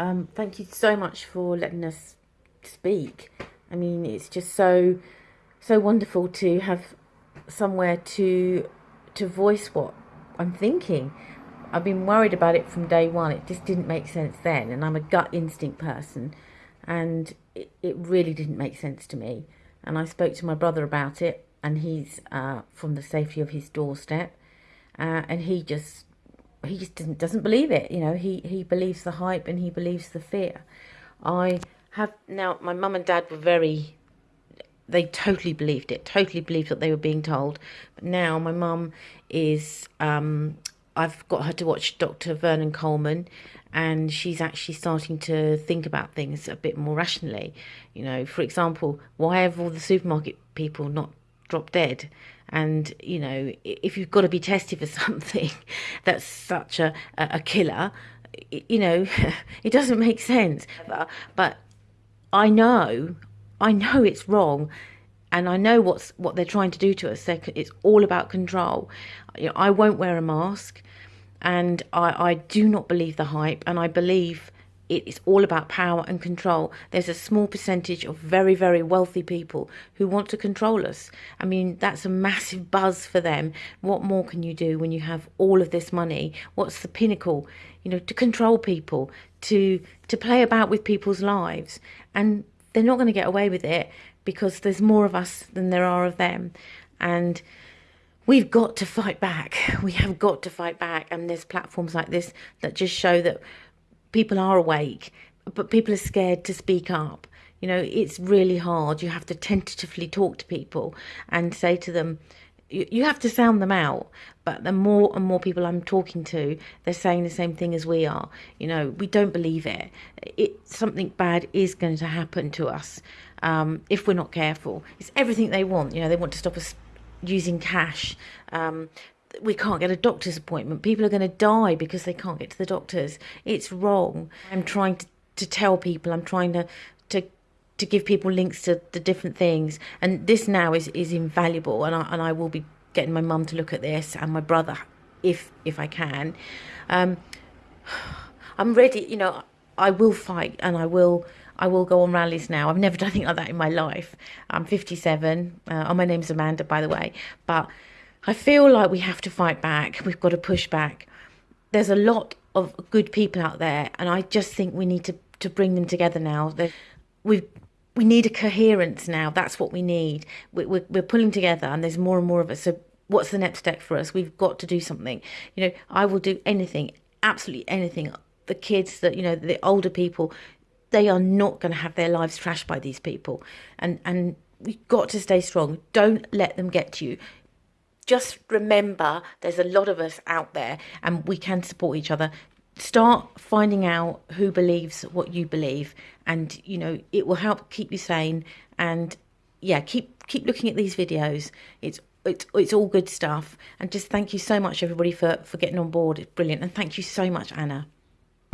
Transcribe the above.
Um, thank you so much for letting us speak. I mean, it's just so so wonderful to have somewhere to to voice what I'm thinking. I've been worried about it from day one. It just didn't make sense then, and I'm a gut instinct person, and it, it really didn't make sense to me. And I spoke to my brother about it, and he's uh, from the safety of his doorstep, uh, and he just he just doesn't doesn't believe it. You know, he he believes the hype and he believes the fear. I have now. My mum and dad were very. They totally believed it. Totally believed what they were being told. But now my mum is. Um, I've got her to watch Dr. Vernon Coleman, and she's actually starting to think about things a bit more rationally. You know, for example, why have all the supermarket people not dropped dead? And you know, if you've got to be tested for something that's such a a killer, you know, it doesn't make sense. But I know, I know it's wrong, and I know what's what they're trying to do to us. It's all about control. You know, I won't wear a mask, and I I do not believe the hype, and I believe it's all about power and control. There's a small percentage of very, very wealthy people who want to control us. I mean, that's a massive buzz for them. What more can you do when you have all of this money? What's the pinnacle? You know, to control people, to to play about with people's lives, and they're not going to get away with it because there's more of us than there are of them, and we've got to fight back. We have got to fight back, and there's platforms like this that just show that people are awake, but people are scared to speak up. You know, it's really hard. You have to tentatively talk to people and say to them, you have to sound them out. But the more and more people I'm talking to, they're saying the same thing as we are. You know, we don't believe it. It something bad is going to happen to us um, if we're not careful. It's everything they want. You know, they want to stop us using cash. Um, we can't get a doctor's appointment. People are going to die because they can't get to the doctors. It's wrong. I'm trying to, to tell people, I'm trying to, to to give people links to the different things. And this now is, is invaluable. And I, and I will be getting my mum to look at this and my brother if if I can. Um, I'm ready, you know, I will fight and I will I will go on rallies now. I've never done anything like that in my life. I'm 57. Uh, oh, my name's Amanda, by the way. But I feel like we have to fight back. We've got to push back. There's a lot of good people out there, and I just think we need to, to bring them together now. We we need a coherence now. That's what we need. We, we're, we're pulling together, and there's more and more of us. So, what's the next step for us? We've got to do something. You know, I will do anything, absolutely anything. The kids that you know, the older people, they are not going to have their lives trashed by these people, and and we've got to stay strong. Don't let them get to you just remember there's a lot of us out there and we can support each other. Start finding out who believes what you believe and you know it will help keep you sane and yeah keep keep looking at these videos. It's it's it's all good stuff. And just thank you so much everybody for for getting on board. It's brilliant. And thank you so much anna